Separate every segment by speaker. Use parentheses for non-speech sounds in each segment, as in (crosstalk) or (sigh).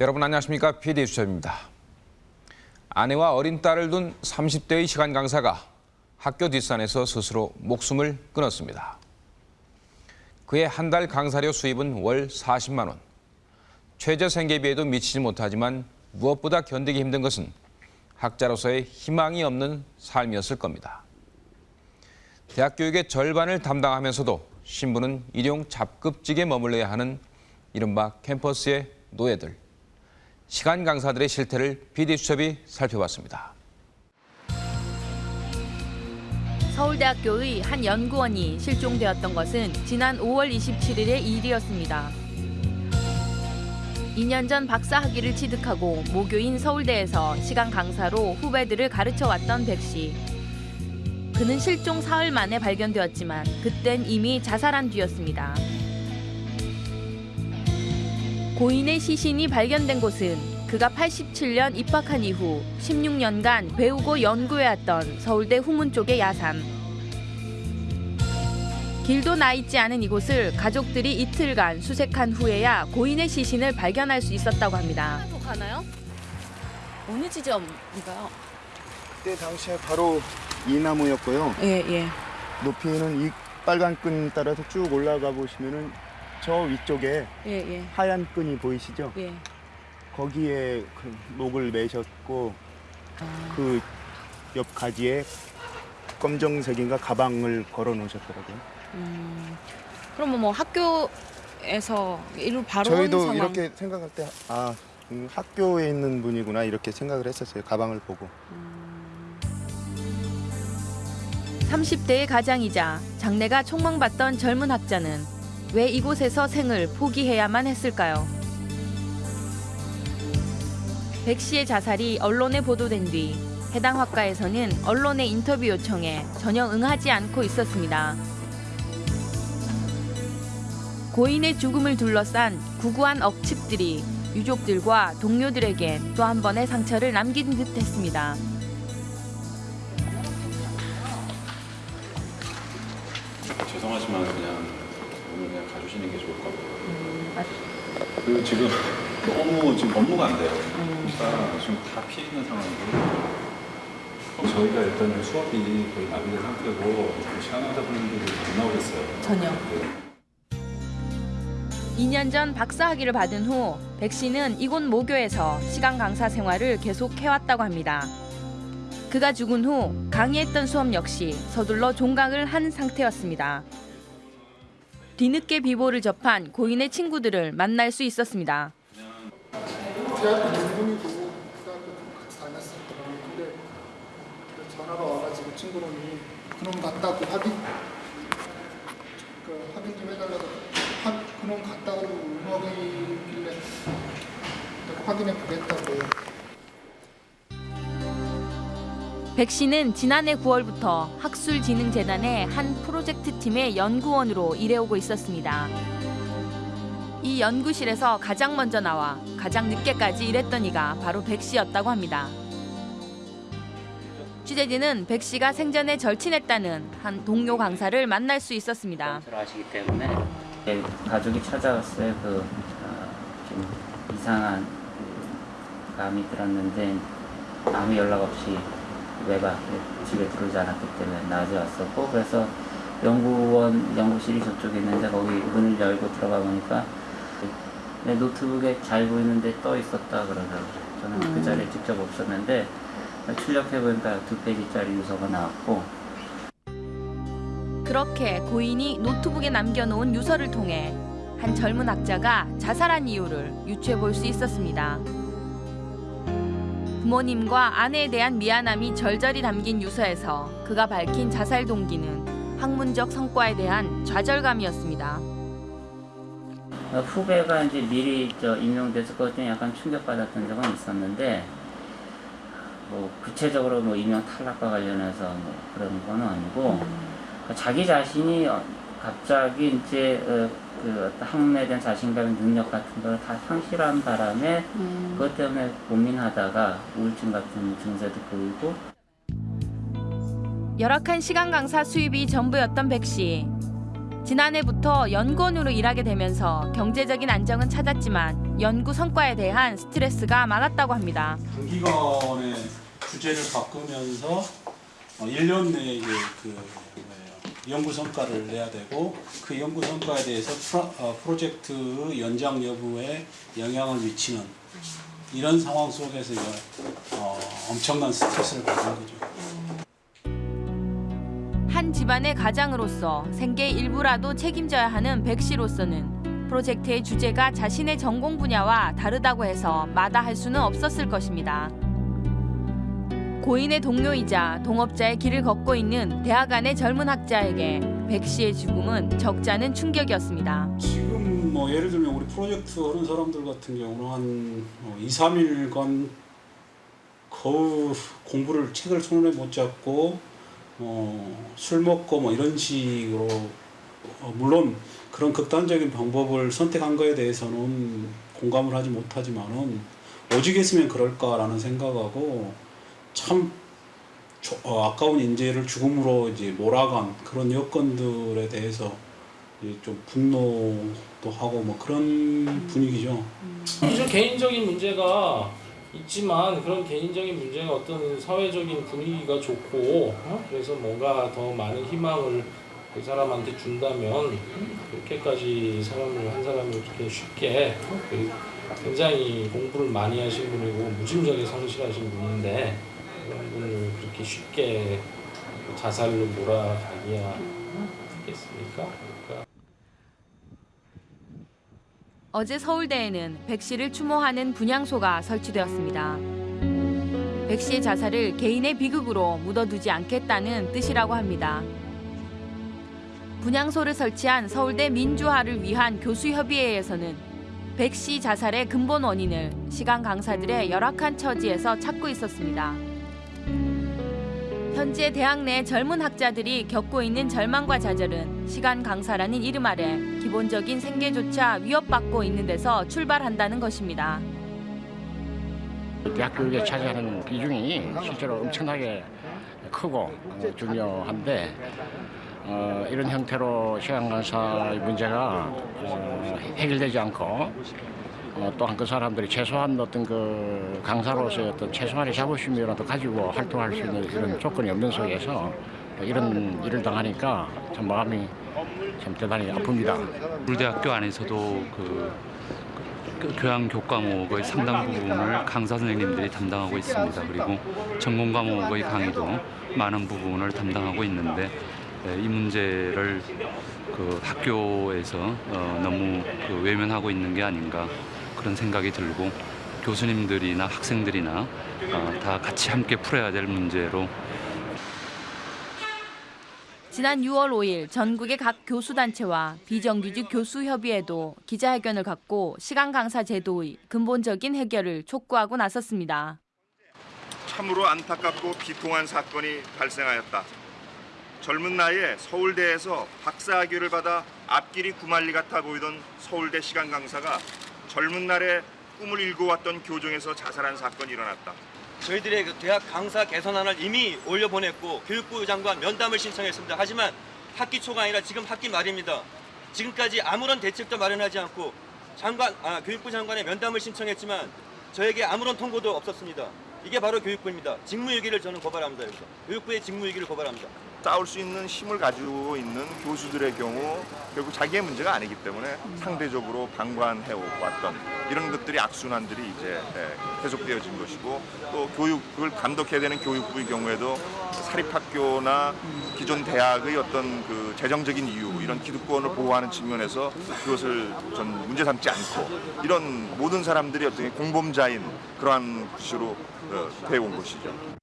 Speaker 1: 여러분 안녕하십니까? PD 수첩입니다. 아내와 어린 딸을 둔 30대의 시간 강사가 학교 뒷산에서 스스로 목숨을 끊었습니다. 그의 한 달 강사료 수입은 월 40만 원. 최저 생계비에도 미치지 못하지만 무엇보다 견디기 힘든 것은 학자로서의 희망이 없는 삶이었을 겁니다. 대학 교육의 절반을 담당하면서도 신부는 일용 잡급직에 머물러야 하는 이른바 캠퍼스의 노예들. 시간 강사들의 실태를 PD수첩이 살펴봤습니다.
Speaker 2: 서울대학교의 한 연구원이 실종되었던 것은 지난 5월 27일의 일이었습니다. 2년 전 박사 학위를 취득하고 모교인 서울대에서 시간 강사로 후배들을 가르쳐 왔던 백 씨. 그는 실종 사흘 만에 발견되었지만 그땐 이미 자살한 뒤였습니다. 고인의 시신이 발견된 곳은 그가 87년 입학한 이후 16년간 배우고 연구해왔던 서울대 후문 쪽의 야산. 길도 나 있지 않은 이곳을 가족들이 이틀간 수색한 후에야 고인의 시신을 발견할 수 있었다고 합니다.
Speaker 3: 더 가나요? 어느 지점인가요?
Speaker 4: 그때 당시에 바로 이 나무였고요.
Speaker 3: 예, 예.
Speaker 4: 높이는 이 빨간 끈 따라서 쭉 올라가 보시면은 저 위쪽에
Speaker 3: 예, 예.
Speaker 4: 하얀 끈이 보이시죠?
Speaker 3: 예.
Speaker 4: 거기에 그 목을 매셨고 그옆 가지에 검정색인가 가방을 걸어 놓으셨더라고요.
Speaker 3: 음. 그러면 뭐 학교에서 이로 바로 온
Speaker 4: 저희도. 이렇게 생각할 때 아, 음, 학교에 있는 분이구나 이렇게 생각을 했었어요. 가방을 보고.
Speaker 2: 30대의 가장이자 장래가 촉망받던 젊은 학자는 왜 이곳에서 생을 포기해야만 했을까요? 백 씨의 자살이 언론에 보도된 뒤 해당 학과에서는 언론의 인터뷰 요청에 전혀 응하지 않고 있었습니다. 고인의 죽음을 둘러싼 구구한 억측들이 유족들과 동료들에게 또 한 번의 상처를 남긴 듯했습니다.
Speaker 5: 죄송하지만 그냥 가주시는 게 좋을 것 같아요. 그 지금 (laughs) 너무 지금 업무가 안 돼요. 그러니까 지금 다 피해 있는 상황이고 저희가 일단 수업이 거의 마비된 상태고 시간하다 분들이 안 나오겠어요.
Speaker 3: 전혀.
Speaker 5: 네.
Speaker 2: 2년 전 박사 학위를 받은 후 백 씨는 이곳 모교에서 시간 강사 생활을 계속 해왔다고 합니다. 그가 죽은 후 강의했던 수업 역시 서둘러 종강을 한 상태였습니다. 뒤늦게 비보를 접한 고인의 친구들을 만날 수 있었습니다.
Speaker 6: 그놈 확인 그좀 해달라고. 하, 그놈 음악이길래 내가 확인해 보겠다
Speaker 2: 백 씨는 지난해 9월부터 학술진흥재단의 한 프로젝트 팀의 연구원으로 일해오고 있었습니다. 이 연구실에서 가장 먼저 나와 가장 늦게까지 일했던 이가 바로 백 씨였다고 합니다. 취재진은 백 씨가 생전에 절친했다는 한 동료 강사를 만날 수 있었습니다.
Speaker 7: 들어가시기 때문에 네, 가족이 찾아왔어요. 그 어, 좀 이상한 그 감이 들었는데 아무 연락 없이 외박 집에 들어오지 않았기 때문에 낮에 왔었고 그래서 연구원 연구실이 저쪽에 있는데 거기 문을 열고 들어가 보니까 내 노트북에 잘 보이는데 떠 있었다 그러더라고요. 저는 그 자리에 직접 없었는데 출력해 보니까 두 페이지짜리 유서가 나왔고
Speaker 2: 그렇게 고인이 노트북에 남겨놓은 유서를 통해 한 젊은 학자가 자살한 이유를 유추해 볼 수 있었습니다. 부모님과 아내에 대한 미안함이 절절히 담긴 유서에서 그가 밝힌 자살 동기는 학문적 성과에 대한 좌절감이었습니다.
Speaker 7: 어, 후배가 이제 미리 저 임명돼서 그것 때문에 약간 충격받았던 적은 있었는데 뭐 구체적으로 뭐 임명 탈락과 관련해서 뭐 그런 건 아니고 그 자기 자신이 어, 갑자기 이제 어, 그 어떤 학문에 대한 자신감의 능력 같은 걸 다 상실한 바람에 그것 때문에 고민하다가 우울증 같은 증세도 보이고
Speaker 2: 열악한 시간 강사 수입이 전부였던 백 씨. 지난해부터 연구원으로 일하게 되면서 경제적인 안정은 찾았지만 연구 성과에 대한 스트레스가 많았다고 합니다.
Speaker 8: 단기간에 주제를 바꾸면서 어, 1년 내에 이제 그 뭐예요, 연구 성과를 내야 되고 그 연구 성과에 대해서 프로, 어, 프로젝트 연장 여부에 영향을 미치는 이런 상황 속에서 이제, 어, 엄청난 스트레스를 받는 거죠.
Speaker 2: 한 집안의 가장으로서 생계의 일부라도 책임져야 하는 백 씨로서는 프로젝트의 주제가 자신의 전공 분야와 다르다고 해서 마다할 수는 없었을 것입니다. 고인의 동료이자 동업자의 길을 걷고 있는 대학 안의 젊은 학자에게 백 씨의 죽음은 적잖은 충격이었습니다.
Speaker 8: 지금 뭐 예를 들면 우리 프로젝트 하는 사람들 같은 경우는 한 어, 2, 3일간 거의 공부를 책을 손에 못 잡고 어, 술 먹고 뭐 이런 식으로 어, 물론 그런 극단적인 방법을 선택한 거에 대해서는 공감을 하지 못하지만은 오직 했으면 그럴까라는 생각하고 참 조- 어, 아까운 인재를 죽음으로 이제 몰아간 그런 여건들에 대해서 좀 분노도 하고 뭐 그런 분위기죠.
Speaker 9: 좀 개인적인 문제가 있지만 그런 개인적인 문제가 어떤 사회적인 분위기가 좋고 어? 그래서 뭔가 더 많은 희망을 그 사람한테 준다면 그렇게까지 사람을 한 사람을 그렇게 쉽게 어? 그 굉장히 공부를 많이 하신 분이고 무짐작에 성실하신 분인데 그런 분을 그렇게 쉽게 자살로 몰아가기야 하겠습니까? 그러니까
Speaker 2: 어제 서울대에는 백 씨를 추모하는 분향소가 설치되었습니다. 백 씨의 자살을 개인의 비극으로 묻어두지 않겠다는 뜻이라고 합니다. 분향소를 설치한 서울대 민주화를 위한 교수협의회에서는 백 씨 자살의 근본 원인을 시간 강사들의 열악한 처지에서 찾고 있었습니다. 현재 대학 내 젊은 학자들이 겪고 있는 절망과 좌절은 시간 강사라는 이름 아래 기본적인 생계조차 위협받고 있는 데서 출발한다는 것입니다.
Speaker 10: 대학 교육에 차지하는 비중이 실제로 엄청나게 크고 어, 중요한데 어, 이런 형태로 시간 강사의 문제가 어, 해결되지 않고 어, 또한 그 사람들이 최소한 어떤 그 강사로서의 어떤 최소한의 자부심이라도 가지고 활동할 수 있는 이런 조건이 없는 속에서 이런 일을 당하니까 참 마음이 참 대단히 아픕니다.
Speaker 11: 물대학교 안에서도 그, 그 교양 교과목의 상당 부분을 강사 선생님들이 담당하고 있습니다. 그리고 전공 과목의 강의도 많은 부분을 담당하고 있는데 예, 이 문제를 그 학교에서 어, 너무 그 외면하고 있는 게 아닌가 그런 생각이 들고 교수님들이나 학생들이나 어, 다 같이 함께 풀어야 될 문제로
Speaker 2: 지난 6월 5일 전국의 각 교수단체와 비정규직 교수협의회도 기자회견을 갖고 시간 강사 제도의 근본적인 해결을 촉구하고 나섰습니다.
Speaker 12: 참으로 안타깝고 비통한 사건이 발생하였다. 젊은 나이에 서울대에서 박사학위를 받아 앞길이 구만리 같아 보이던 서울대 시간 강사가 젊은 날에 꿈을 일궈왔던 교정에서 자살한 사건이 일어났다.
Speaker 13: 저희들의 그 대학 강사 개선안을 이미 올려보냈고 교육부 장관 면담을 신청했습니다. 하지만 학기 초가 아니라 지금 학기 말입니다. 지금까지 아무런 대책도 마련하지 않고 장관, 아, 교육부 장관의 면담을 신청했지만 저에게 아무런 통보도 없었습니다. 이게 바로 교육부입니다. 직무유기를 저는 고발합니다. 여기서. 교육부의 직무유기를 고발합니다.
Speaker 12: 싸울 수 있는 힘을 가지고 있는 교수들의 경우 결국 자기의 문제가 아니기 때문에 상대적으로 방관해 왔던 이런 것들이 악순환들이 이제 예, 계속되어진 것이고 또 교육을 감독해야 되는 교육부의 경우에도 사립학교나 기존 대학의 어떤 그 재정적인 이유 이런 기득권을 보호하는 측면에서 그것을 전 문제 삼지 않고 이런 모든 사람들이 어떤 공범자인 그러한 것으로 어, 되어온 것이죠.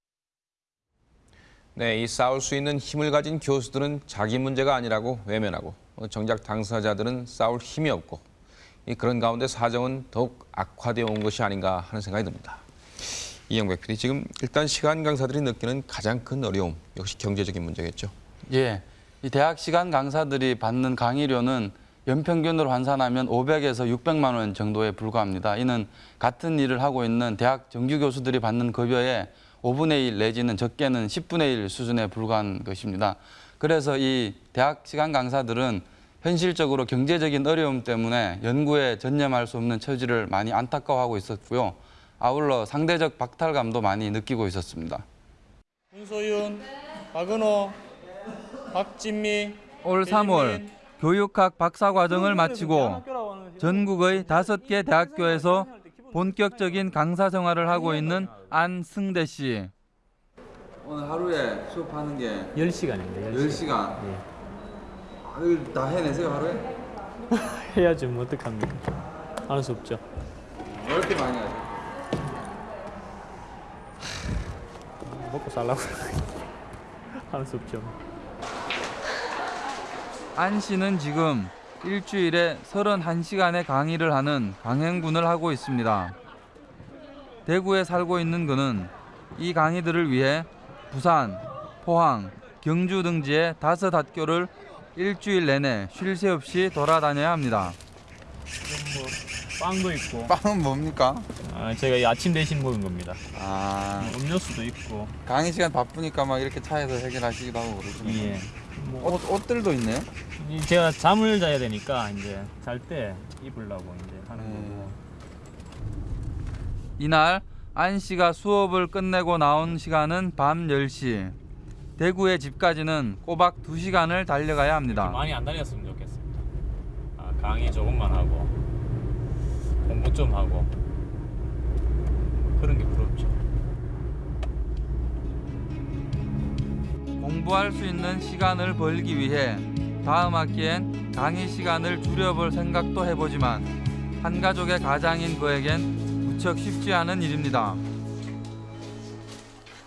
Speaker 1: 네, 이 싸울 수 있는 힘을 가진 교수들은 자기 문제가 아니라고 외면하고 어, 정작 당사자들은 싸울 힘이 없고 이 그런 가운데 사정은 더욱 악화되어 온 것이 아닌가 하는 생각이 듭니다. 이영백 PD, 지금 일단 시간 강사들이 느끼는 가장 큰 어려움 역시 경제적인 문제겠죠.
Speaker 14: 예, 이 대학 시간 강사들이 받는 강의료는 연평균으로 환산하면 500에서 600만 원 정도에 불과합니다. 이는 같은 일을 하고 있는 대학 정규 교수들이 받는 급여의 5분의 1 내지는 적게는 10분의 1 수준에 불과한 것입니다. 그래서 이 대학 시간 강사들은
Speaker 15: 현실적으로 경제적인 어려움 때문에 연구에 전념할 수 없는 처지를 많이 안타까워하고 있었고요. 아울러 상대적 박탈감도 많이 느끼고 있었습니다.
Speaker 16: 윤소윤, 박은호, 박진미,
Speaker 15: 올 3월 교육학 박사 과정을 마치고 전국의 다섯 개 대학교에서 본격적인 강사 생활을 하고 있는 안승대 씨. 오늘 하루에 수업하는 게
Speaker 17: 10시간입니다.
Speaker 15: 10시간. 아, 이걸 다 해내세요 하루에? (laughs)
Speaker 17: 해야지 뭐 어떡합니까. 하는 수 없죠.
Speaker 15: 왜 이렇게 많이 하죠?
Speaker 17: 먹고 살라고 하는 수 없죠.
Speaker 15: 안 씨는 지금 일주일에 31시간의 강의를 하는 강행군을 하고 있습니다. 대구에 살고 있는 그는 이 강의들을 위해 부산, 포항, 경주 등지의 다섯 학교를 일주일 내내 쉴 새 없이 돌아다녀야 합니다.
Speaker 17: 뭐 빵도 있고.
Speaker 15: 빵은 뭡니까?
Speaker 17: 아, 제가 이 아침 대신 먹은 겁니다.
Speaker 15: 아,
Speaker 17: 음료수도 있고.
Speaker 15: 강의 시간 바쁘니까 막 이렇게 차에서 해결하시기도 하고 그러시네요.
Speaker 17: 예. 뭐
Speaker 15: 옷, 옷들도 있네요.
Speaker 17: 이 제가 잠을 자야 되니까 이제 잘 때 입으려고 이제 하는 거고.
Speaker 15: 이날 안 씨가 수업을 끝내고 나온 시간은 밤 10시. 대구의 집까지는 꼬박 2시간을 달려가야 합니다.
Speaker 17: 많이 안 다녔으면 좋겠습니다. 아, 강의 조금만 하고 공부 좀 하고 그런 게 부럽죠.
Speaker 15: 공부할 수 있는 시간을 벌기 위해 다음 학기엔 강의 시간을 줄여볼 생각도 해보지만 한 가족의 가장인 그에겐 무척 쉽지 않은 일입니다.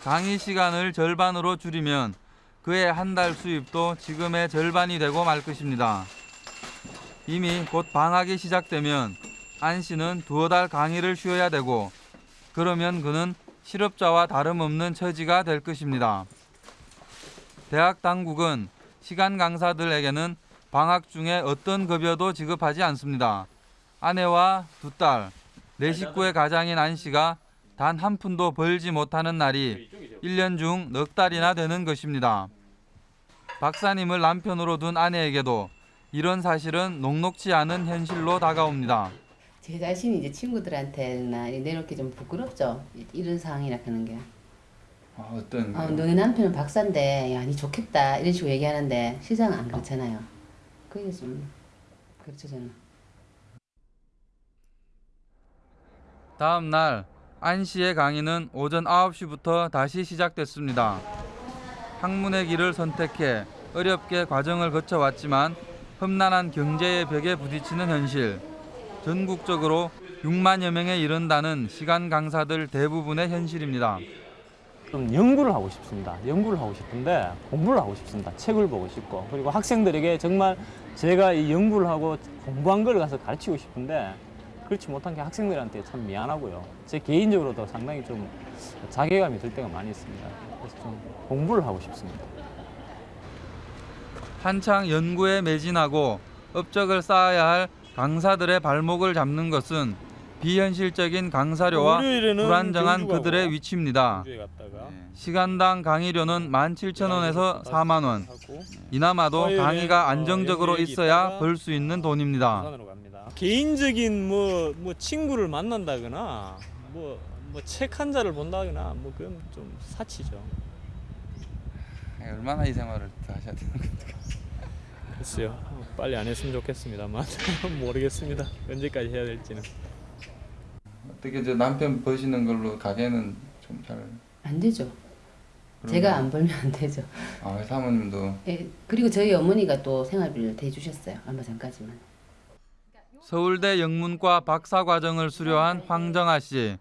Speaker 15: 강의 시간을 절반으로 줄이면 그의 한 달 수입도 지금의 절반이 되고 말 것입니다. 이미 곧 방학이 시작되면 안 씨는 두어 달 강의를 쉬어야 되고 그러면 그는 실업자와 다름없는 처지가 될 것입니다. 대학 당국은 시간 강사들에게는 방학 중에 어떤 급여도 지급하지 않습니다. 아내와 두 딸, 네 식구의 가장인 안 씨가 단 한 푼도 벌지 못하는 날이 1년 중 넉 달이나 되는 것입니다. 박사님을 남편으로 둔 아내에게도 이런 사실은 녹록지 않은 현실로 다가옵니다.
Speaker 18: 제 자신이 이제 친구들한테나 내놓기 좀 부끄럽죠. 이런 상황이라 하는 게.
Speaker 15: 아, 어떤
Speaker 18: 어, 너네 남편은 박사인데 야, 니 좋겠다 이런 식으로 얘기하는데 시장은 안 그렇잖아요. 그게 좀 그렇죠 저는.
Speaker 15: 다음 날 안 씨의 강의는 오전 9시부터 다시 시작됐습니다. 학문의 길을 선택해 어렵게 과정을 거쳐왔지만 험난한 경제의 벽에 부딪히는 현실. 전국적으로 6만여 명에 이른다는 시간 강사들 대부분의 현실입니다.
Speaker 17: 좀 연구를 하고 싶습니다. 연구를 하고 싶은데 공부를 하고 싶습니다. 책을 보고 싶고 그리고 학생들에게 정말 제가 이 연구를 하고 공부한 걸 가서 가르치고 싶은데 그렇지 못한 게 학생들한테 참 미안하고요. 제 개인적으로도 상당히 좀 자괴감이 들 때가 많이 있습니다. 그래서 좀 공부를 하고 싶습니다.
Speaker 15: 한창 연구에 매진하고 업적을 쌓아야 할 강사들의 발목을 잡는 것은 비현실적인 강사료와 불안정한 그들의 위치입니다.
Speaker 17: 갔다가
Speaker 15: 시간당 강의료는 17,000원에서 4만 원. 이나마도
Speaker 17: 화요일에,
Speaker 15: 강의가
Speaker 17: 어,
Speaker 15: 안정적으로 있어야 벌 수 있는
Speaker 17: 돈입니다. 개인적인 뭐, 뭐 친구를 만난다거나 뭐, 뭐 책 한 자를 본다거나 뭐 그런 좀 사치죠.
Speaker 15: 얼마나 이 생활을 다 하셔야 되는 겁니까?
Speaker 17: 글쎄요. 빨리 안 했으면 좋겠습니다만 (laughs) 모르겠습니다. 언제까지 해야 될지는.
Speaker 15: 어떻게 저 남편 버시는 걸로 가게는 좀 잘.
Speaker 18: 안 되죠. 제가 안 벌면 안 되죠.
Speaker 15: 아 사모님도
Speaker 18: 예, 그리고 저희 어머니가 또 생활비를 대주셨어요. 얼마 전까지만.
Speaker 15: 서울대 영문과 박사 과정을 수료한 황정아 씨.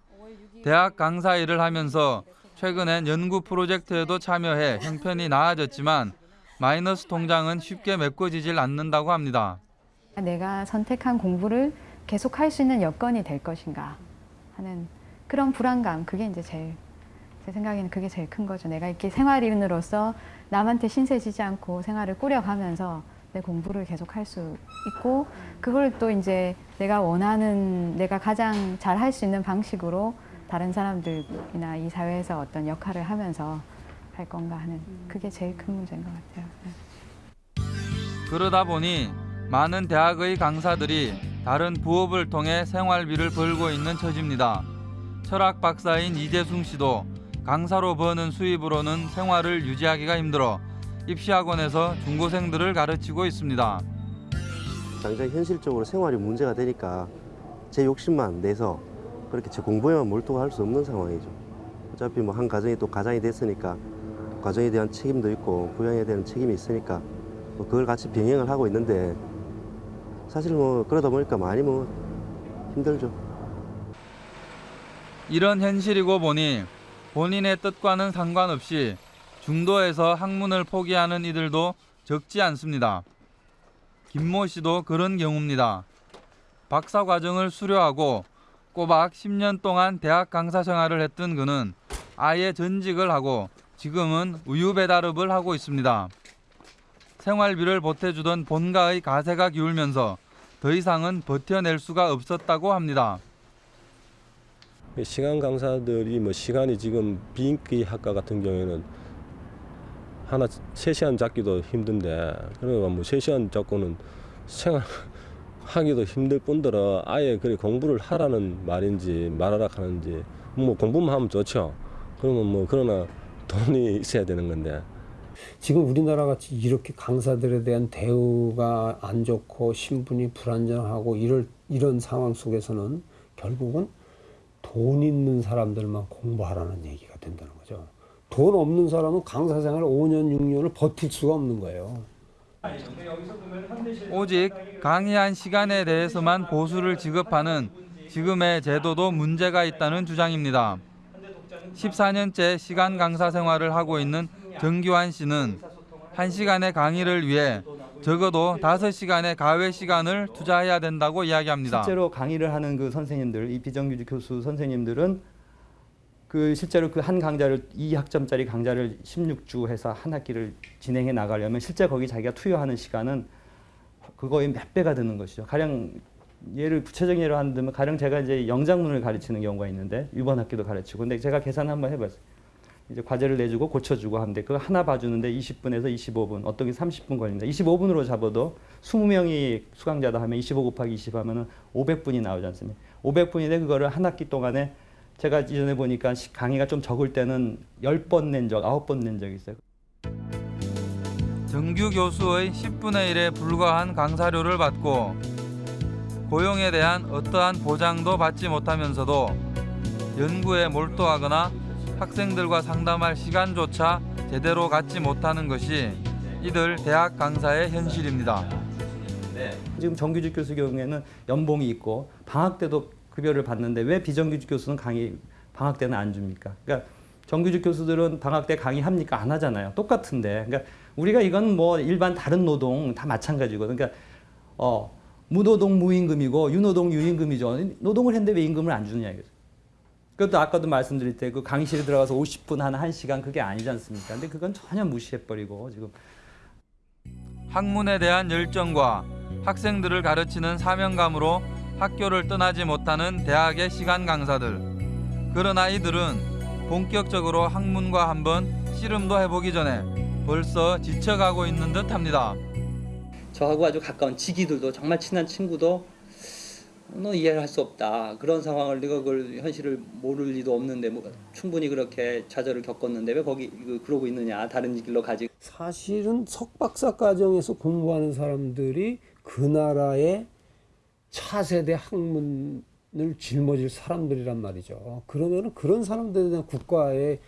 Speaker 15: 대학 강사 일을 하면서 최근엔 연구 프로젝트에도 참여해 형편이 나아졌지만 마이너스 통장은 쉽게 메꿔지질 않는다고 합니다.
Speaker 19: 내가 선택한 공부를 계속 할 수 있는 여건이 될 것인가 하는 그런 불안감 그게 이제 제일 제 생각에는 그게 제일 큰 거죠. 내가 이렇게 생활인으로서 남한테 신세지지 않고 생활을 꾸려가면서 내 공부를 계속 할 수 있고 그걸 또 이제 내가 원하는 내가 가장 잘 할 수 있는 방식으로 다른 사람들이나 이 사회에서 어떤 역할을 하면서 할 건가 하는 그게 제일 큰 문제인 것 같아요. 네.
Speaker 15: 그러다 보니 많은 대학의 강사들이 다른 부업을 통해 생활비를 벌고 있는 처지입니다. 철학 박사인 이재승 씨도 강사로 버는 수입으로는 생활을 유지하기가 힘들어 입시학원에서 중고생들을 가르치고 있습니다.
Speaker 20: 당장 현실적으로 생활이 문제가 되니까 제 욕심만 내서 그렇게 제 공부에만 몰두할 수 없는 상황이죠. 어차피 뭐 한 가정이 또 가장이 됐으니까 가정에 대한 책임도 있고 부양에 대한 책임이 있으니까 뭐 그걸 같이 병행을 하고 있는데 사실 뭐 그러다 보니까 많이 뭐 힘들죠.
Speaker 15: 이런 현실이고 보니 본인의 뜻과는 상관없이 중도에서 학문을 포기하는 이들도 적지 않습니다. 김모 씨도 그런 경우입니다. 박사 과정을 수료하고 꼬박 10년 동안 대학 강사 생활을 했던 그는 아예 전직을 하고 지금은 우유 배달업을 하고 있습니다. 생활비를 보태주던 본가의 가세가 기울면서 더 이상은 버텨낼 수가 없었다고 합니다.
Speaker 21: 시간 강사들이 뭐 시간이 지금 비인기 학과 같은 경우에는 하나 세시간 잡기도 힘든데 그러니까 뭐 세시간 잡고는 생활 (laughs) 하기도 힘들 뿐더러 아예 그래 공부를 하라는 말인지 말하라 하는지 뭐 공부만 하면 좋죠. 그러면 뭐 그러나 돈이 있어야 되는 건데
Speaker 22: 지금 우리나라 같이 이렇게 강사들에 대한 대우가 안 좋고 신분이 불안정하고 이럴, 이런 상황 속에서는 결국은 돈 있는 사람들만 공부하라는 얘기가 된다는 거죠. 돈 없는 사람은 강사 생활 5년, 6년을 버틸 수가 없는 거예요.
Speaker 15: 오직 강의한 시간에 대해서만 보수를 지급하는 지금의 제도도 문제가 있다는 주장입니다. 14년째 시간 강사 생활을 하고 있는 정규환 씨는 1시간의 강의를 위해 적어도 5시간의 가외 시간을 투자해야 된다고 이야기합니다.
Speaker 23: 실제로 강의를 하는 그 선생님들, 이 비정규직 교수 선생님들은 그 실제로 그 한 강좌를 2학점짜리 강좌를 16주 해서 한 학기를 진행해 나가려면 실제 거기 자기가 투여하는 시간은 그거의 몇 배가 드는 것이죠. 가령 예를 구체적인 예로 한다면 가령 제가 이제 영장문을 가르치는 경우가 있는데 이번 학기도 가르치고 근데 제가 계산 한번 해봤어요. 이제 과제를 내주고 고쳐주고 하는데 그거 하나 봐주는데 20분에서 25분 어떤 게 30분 걸립니다. 25분으로 잡아도 20명이 수강자다 하면 25 곱하기 20 하면은 500분이 나오지 않습니까? 500분인데 그거를 한 학기 동안에 제가 이전에 보니까 시- 강의가 좀 적을 때는 10번 낸 적, 9번 낸 적이 있어요.
Speaker 15: 정규 교수의 10분의 1에 불과한 강사료를 받고 고용에 대한 어떠한 보장도 받지 못하면서도 연구에 몰두하거나 학생들과 상담할 시간조차 제대로 갖지 못하는 것이 이들 대학 강사의 현실입니다.
Speaker 23: 지금 정규직 교수 경우에는 연봉이 있고 방학 때도 급여를 받는데 왜 비정규직 교수는 강의 방학 때는 안 줍니까? 그러니까 정규직 교수들은 방학 때 강의합니까? 안 하잖아요. 똑같은데. 그러니까 우리가 이건 뭐 일반 다른 노동 다 마찬가지고. 그러니까 어 무노동 무임금이고 유노동 유임금이죠. 노동을 했는데 왜 임금을 안 주느냐 이거죠. 그것도 아까도 말씀드릴 때 그 강의실에 들어가서 50분 한 1시간 그게 아니지 않습니까? 근데 그건 전혀 무시해버리고 지금
Speaker 15: 학문에 대한 열정과 학생들을 가르치는 사명감으로 학교를 떠나지 못하는 대학의 시간 강사들. 그러나 이들은 본격적으로 학문과 한번 씨름도 해보기 전에 벌써 지쳐가고 있는 듯합니다.
Speaker 24: 저하고 아주 가까운 지기들도 정말 친한 친구도 너 이해를 할 수 없다 그런 상황을 네가 그걸 현실을 모를 리도 없는데 뭐 충분히 그렇게 좌절을 겪었는데 왜 거기 그- 그러고 있느냐 다른 길로 가지
Speaker 22: 사실은 석박사 과정에서 공부하는 사람들이 그 나라의 차세대 학문을 짊어질 사람들이란 말이죠. 그러면 그런 사람들에 대한 국가의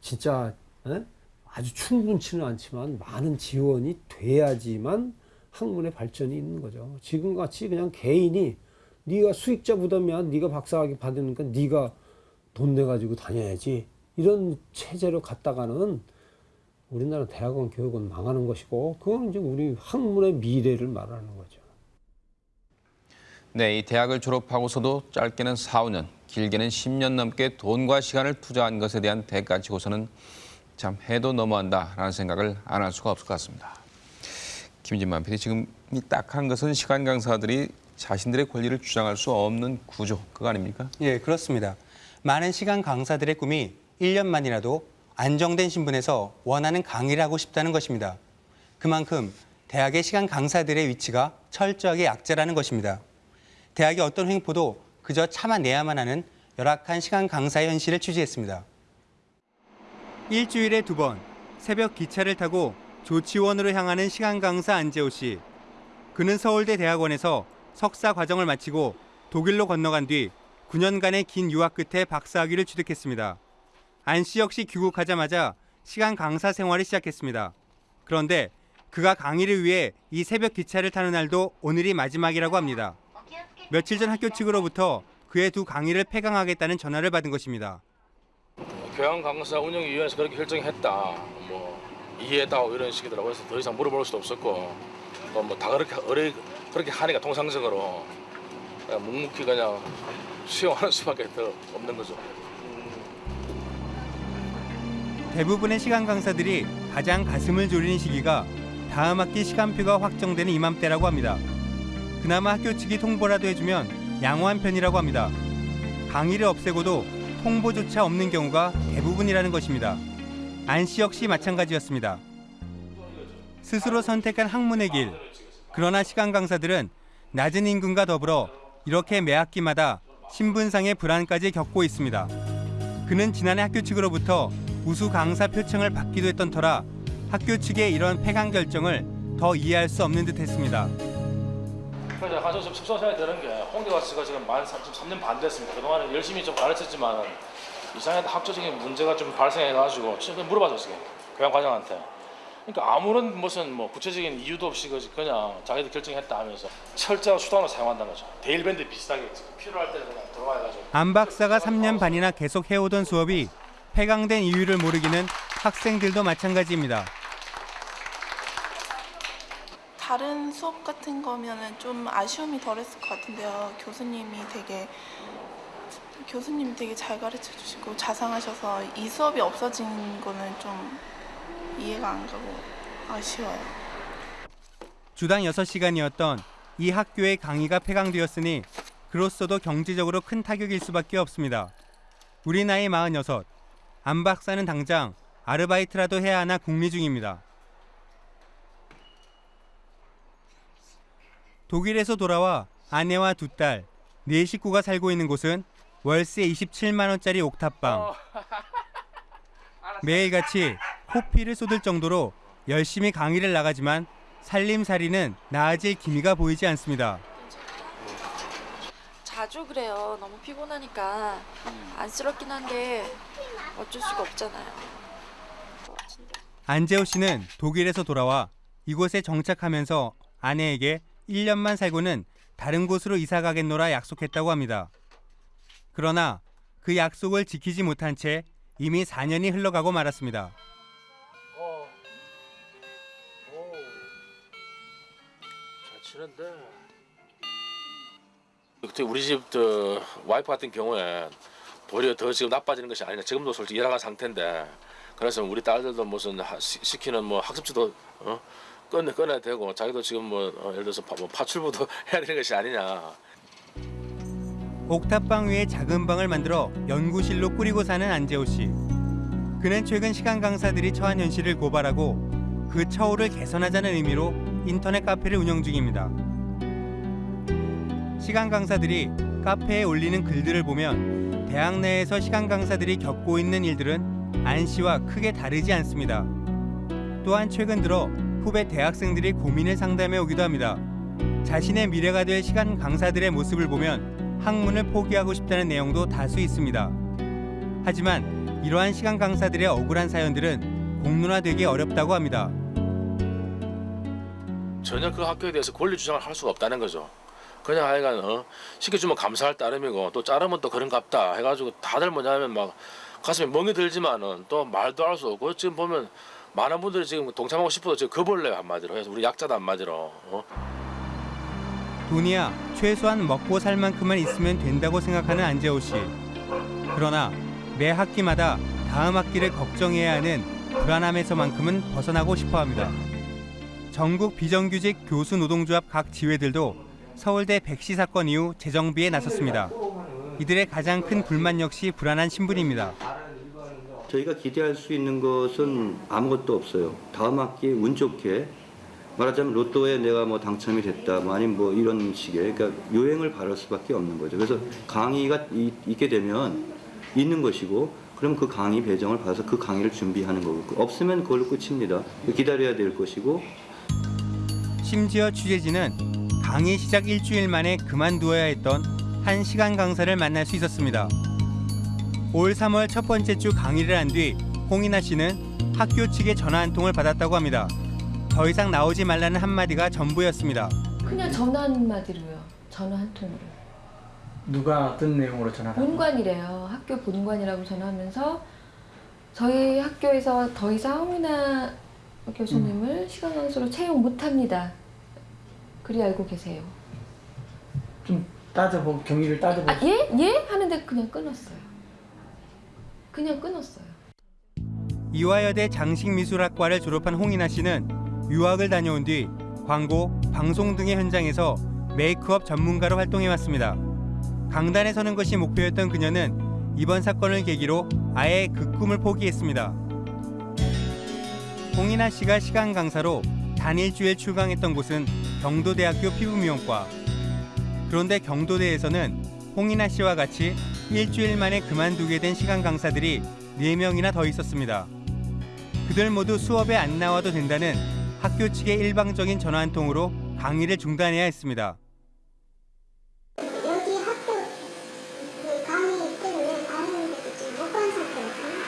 Speaker 22: 진짜 에? 아주 충분치는 않지만 많은 지원이 돼야지만 학문의 발전이 있는 거죠. 지금같이 그냥 개인이 네가 수익자 부담이야. 네가 박사학위 받으니까 네가 돈 내가지고 다녀야지. 이런 체제로 갔다가는 우리나라 대학원 교육은 망하는 것이고 그건 이제 우리 학문의 미래를 말하는 거죠.
Speaker 1: 네, 이 대학을 졸업하고서도 짧게는 4, 5년, 길게는 10년 넘게 돈과 시간을 투자한 것에 대한 대가 치고서는 참 해도 너무한다라는 생각을 안 할 수가 없을 것 같습니다. 김진만 PD, 지금 이 딱한 것은 시간 강사들이 자신들의 권리를 주장할 수 없는 구조, 그거 아닙니까?
Speaker 25: 예, 그렇습니다. 많은 시간 강사들의 꿈이 1년만이라도 안정된 신분에서 원하는 강의를 하고 싶다는 것입니다. 그만큼 대학의 시간 강사들의 위치가 철저하게 약자라는 것입니다. 대학의 어떤 횡포도 그저 참아내야만 하는 열악한 시간 강사의 현실을 취재했습니다. 일주일에 두 번 새벽 기차를 타고 조치원으로 향하는 시간 강사 안재호 씨. 그는 서울대 대학원에서 석사 과정을 마치고 독일로 건너간 뒤 9년간의 긴 유학 끝에 박사학위를 취득했습니다. 안 씨 역시 귀국하자마자 시간 강사 생활을 시작했습니다. 그런데 그가 강의를 위해 이 새벽 기차를 타는 날도 오늘이 마지막이라고 합니다. 며칠 전 학교 측으로부터 그의 두 강의를 폐강하겠다는 전화를 받은 것입니다.
Speaker 26: 교양 강사 운영위원회에서 그렇게 결정했다. 뭐 이해했다고 이런 식이더라고요. 그래서 더 이상 물어볼 수도 없었고 또 뭐 다 그렇게 어리 그렇게 하니까 통상적으로 그냥 묵묵히 그냥 수용하는 수밖에 더 없는 거죠.
Speaker 25: 대부분의 시간 강사들이 가장 가슴을 졸이는 시기가 다음 학기 시간표가 확정되는 이맘때라고 합니다. 그나마 학교 측이 통보라도 해주면 양호한 편이라고 합니다. 강의를 없애고도 통보조차 없는 경우가 대부분이라는 것입니다. 안 씨 역시 마찬가지였습니다. 스스로 선택한 학문의 길. 그러나 시간 강사들은 낮은 임금과 더불어 이렇게 매 학기마다 신분상의 불안까지 겪고 있습니다. 그는 지난해 학교 측으로부터 우수 강사 표창을 받기도 했던 터라 학교 측의 이런 폐강 결정을 더 이해할 수 없는 듯했습니다.
Speaker 26: 그래서 가서 좀 속상해야 되는 게 홍대 가 씨가 지금 만 3년 반 됐습니다. 그동안 열심히 좀 가르쳤지만 이상하게 학조적인 문제가 좀 발생해가지고 지금 물어봐줬어요. 교양 과장한테. 그러니까 아무런 무슨 뭐 구체적인 이유도 없이 그냥 자기들 결정했다 하면서 철저한 수단으로 사용한다는 거죠. 데일밴드 비슷하게 필요할 때는 그냥 들어가가지고.
Speaker 25: 안 박사가 3년 반이나 계속 해오던 수업이 폐강된 이유를 모르기는 학생들도 마찬가지입니다.
Speaker 27: 다른 수업 같은 거면은 좀 아쉬움이 덜했을 것 같은데요. 교수님이 되게 교수님이 되게 잘 가르쳐 주시고 자상하셔서 이 수업이 없어진 거는 좀 이해가 안 가고 아쉬워요.
Speaker 25: 주당 6시간이었던 이 학교의 강의가 폐강되었으니 그로서도 경제적으로 큰 타격일 수밖에 없습니다. 우리 나이 46, 안 박사는 당장 아르바이트라도 해야 하나 궁리 중입니다. 독일에서 돌아와 아내와 두 딸, 네 식구가 살고 있는 곳은 월세 27만 원짜리 옥탑방. (laughs) 매일같이 코피를 쏟을 정도로 열심히 강의를 나가지만 살림살이는 나아질 기미가 보이지 않습니다.
Speaker 28: 자주 그래요. 너무 피곤하니까 안쓰럽긴 한데 어쩔 수가 없잖아요.
Speaker 25: 안재호 씨는 독일에서 돌아와 이곳에 정착하면서 아내에게 1년만 살고는 다른 곳으로 이사 가겠노라 약속했다고 합니다. 그러나 그 약속을 지키지 못한 채 이미 4년이 흘러가고 말았습니다.
Speaker 26: 잘 치는데. 그때 우리 집저 와이프 같은 경우에 도리어 더 지금 나빠지는 것이 아니라 지금도 솔직히 열악한 상태인데 그래서 우리 딸들도 무슨 하- 시- 시키는 뭐 학습지도 어? 꺼내 꺼내야 되고 자기도 지금 뭐 어, 예를 들어서 파, 뭐 파출부도 (laughs) 해야 되는 것이 아니냐.
Speaker 25: 옥탑방 위에 작은 방을 만들어 연구실로 꾸리고 사는 안재호 씨. 그는 최근 시간 강사들이 처한 현실을 고발하고 그 처우를 개선하자는 의미로 인터넷 카페를 운영 중입니다. 시간 강사들이 카페에 올리는 글들을 보면 대학 내에서 시간 강사들이 겪고 있는 일들은 안 씨와 크게 다르지 않습니다. 또한 최근 들어 후배 대학생들이 고민을 상담해 오기도 합니다. 자신의 미래가 될 시간 강사들의 모습을 보면 학문을 포기하고 싶다는 내용도 다수 있습니다. 하지만 이러한 시간 강사들의 억울한 사연들은 공론화되기 어렵다고 합니다.
Speaker 26: 전혀 그 학교에 대해서 권리 주장을 할 수가 없다는 거죠. 그냥 하여간 어, 시켜주면 감사할 따름이고 또 자르면 또 그런갑다 해가지고 다들 뭐냐면 막 가슴에 멍이 들지만은 또 말도 할 수 없고 지금 보면 많은 분들이 지금 동참하고 싶어도 지금 겁을내요 한마디로 해서 우리 약자도 한마디로 어?
Speaker 25: 돈이야 최소한 먹고 살 만큼만 있으면 된다고 생각하는 안재호 씨. 그러나 매 학기마다 다음 학기를 걱정해야 하는 불안함에서만큼은 벗어나고 싶어 합니다. 전국 비정규직 교수 노동조합 각 지회들도 서울대 백시 사건 이후 재정비에 나섰습니다. 이들의 가장 큰 불만 역시 불안한 신분입니다.
Speaker 29: 저희가 기대할 수 있는 것은 아무것도 없어요. 다음 학기 운 좋게 말하자면 로또에 내가 뭐 당첨이 됐다, 뭐 아니면 뭐 이런 식의 그러니까 요행을 바랄 수밖에 없는 거죠. 그래서 강의가 이- 있게 되면 있는 것이고, 그럼 그 강의 배정을 받아서 그 강의를 준비하는 거고, 없으면 그걸로 끝입니다. 기다려야 될 것이고,
Speaker 25: 심지어 취재진은 강의 시작 일주일 만에 그만두어야 했던 한 시간 강사를 만날 수 있었습니다. 올 3월 첫 번째 주 강의를 한 뒤 홍인아 씨는 학교 측의 전화 한 통을 받았다고 합니다. 더 이상 나오지 말라는 한마디가 전부였습니다.
Speaker 30: 그냥 전화 한마디로요. 전화 한 통으로.
Speaker 31: 누가 어떤 내용으로 전화를
Speaker 30: 본관이래요. 학교 본관이라고 전화하면서 저희 학교에서 더 이상 홍민아 교수님을 시간 강수로 채용 못합니다. 그리 알고 계세요.
Speaker 31: 좀 따져보 경위를 따져보
Speaker 30: 아, 예? 예? 하는데 그냥 끊었어요. 그냥 끊었어요.
Speaker 25: 이화여대 장식미술학과를 졸업한 홍인아 씨는 유학을 다녀온 뒤 광고, 방송 등의 현장에서 메이크업 전문가로 활동해 왔습니다. 강단에 서는 것이 목표였던 그녀는 이번 사건을 계기로 아예 그 꿈을 포기했습니다. 홍인아 씨가 시간 강사로 단 일주일 출강했던 곳은 경도대학교 피부미용과. 그런데 경도대에서는 홍인아 씨와 같이 일주일 만에 그만두게 된 시간 강사들이 4명이나 더 있었습니다. 그들 모두 수업에 안 나와도 된다는 학교 측의 일방적인 전화 한 통으로 강의를 중단해야 했습니다.
Speaker 32: 여기 학교 그 강의 때문에 다른 데도 지금 못간 상태거든요.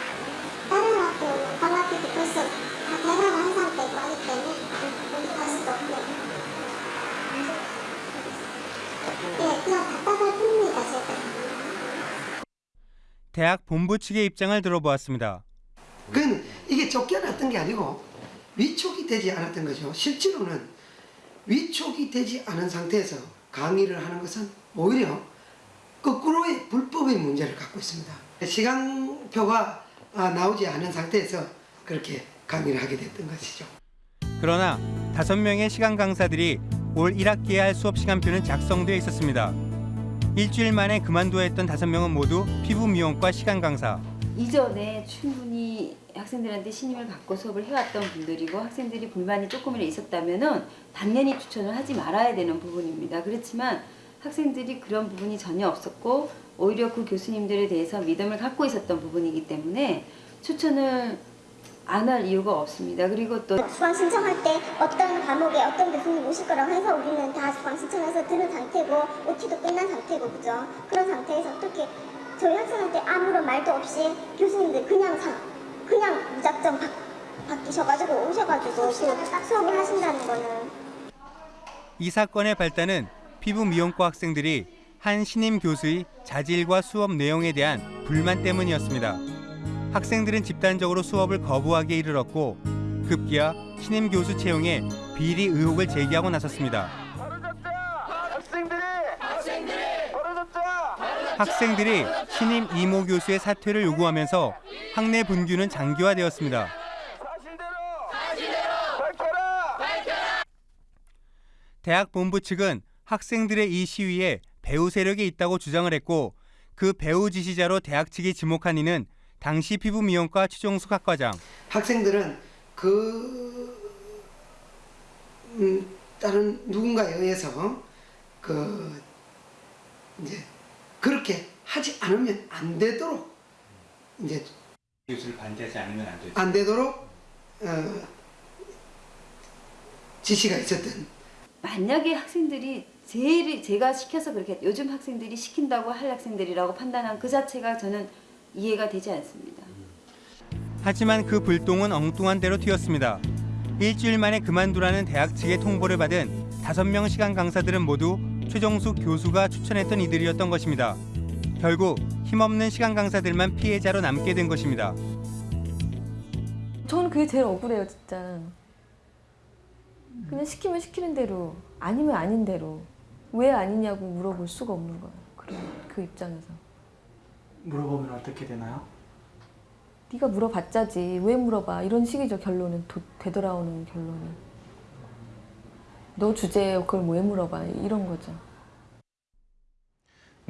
Speaker 32: 다른 학교, 관학교도 벌써 다 대학을 한 상태고 하기 때문에 어디 갈 수도 없고. 예, 그냥 답답할 뿐입니다, 제가.
Speaker 25: 대학 본부 측의 입장을 들어보았습니다.
Speaker 33: 그건 이게 쫓겨났던 게 아니고 위촉이 되지 않았던 거죠. 실제로는 위촉이 되지 않은 상태에서 강의를 하는 것은 오히려 거꾸로의 불법의 문제를 갖고 있습니다. 시간표가 아, 나오지 않은 상태에서 그렇게 강의를 하게 됐던 것이죠.
Speaker 25: 그러나 다섯 명의 시간 강사들이 올 1학기에 할 수업 시간표는 작성되어 있었습니다. 일주일 만에 그만둬야 했던 다섯 명은 모두 피부 미용과 시간 강사.
Speaker 34: 이전에 충분히 학생들한테 신임을 받고 수업을 해왔던 분들이고 학생들이 불만이 조금이라도 있었다면은 당연히 추천을 하지 말아야 되는 부분입니다. 그렇지만 학생들이 그런 부분이 전혀 없었고 오히려 그 교수님들에 대해서 믿음을 갖고 있었던 부분이기 때문에 추천을 안 할 이유가 없습니다. 그리고 또
Speaker 32: 수강 신청할 때 어떤 과목에 어떤 교수님 오실 거라고 해서 우리는 다 수강 신청해서 들은 상태고 OT도 끝난 상태고 그죠? 그런 상태에서 어떻게 저희 학생한테 아무런 말도 없이 교수님들 그냥 사, 그냥 무작정 바, 바뀌셔가지고 오셔가지고 그 수업을 하신다는 거는.
Speaker 25: 이 사건의 발단은 피부 미용과 학생들이 한 신임 교수의 자질과 수업 내용에 대한 불만 때문이었습니다. 학생들은 집단적으로 수업을 거부하기에 이르렀고 급기야 신임 교수 채용에 비리 의혹을 제기하고 나섰습니다. 학생들이 신임 이모 교수의 사퇴를 요구하면서 학내 분규는 장기화되었습니다. 대학 본부 측은 학생들의 이 시위에 배우 세력이 있다고 주장을 했고 그 배우 지시자로 대학 측이 지목한 이는 당시 피부미용과 최종숙 학과장.
Speaker 33: 학생들은 그 음, 다른 누군가에 의해서 그 이제 그렇게 하지 않으면 안 되도록 이제
Speaker 25: 교수를 반대하지 않으면 안 되죠.
Speaker 33: 안 되도록 어, 지시가 있었던
Speaker 34: 만약에 학생들이 제일 제가 시켜서 그렇게 요즘 학생들이 시킨다고 할 학생들이라고 판단한 그 자체가 저는 이해가 되지 않습니다.
Speaker 25: 하지만 그 불똥은 엉뚱한 대로 튀었습니다. 일주일 만에 그만두라는 대학 측의 통보를 받은 다섯 명 시간 강사들은 모두 최정숙 교수가 추천했던 이들이었던 것입니다. 결국 힘없는 시간 강사들만 피해자로 남게 된 것입니다.
Speaker 30: 저는 그게 제일 억울해요, 진짜. 그냥 시키면 시키는 대로, 아니면 아닌 대로 왜 아니냐고 물어볼 수가 없는 거예요. 그런 그 입장에서.
Speaker 31: 물어보면 어떻게 되나요?
Speaker 30: 네가 물어봤자지 왜 물어봐 이런 식이죠 결론은 도, 되돌아오는 결론은 너 주제에 그걸 왜 물어봐 이런 거죠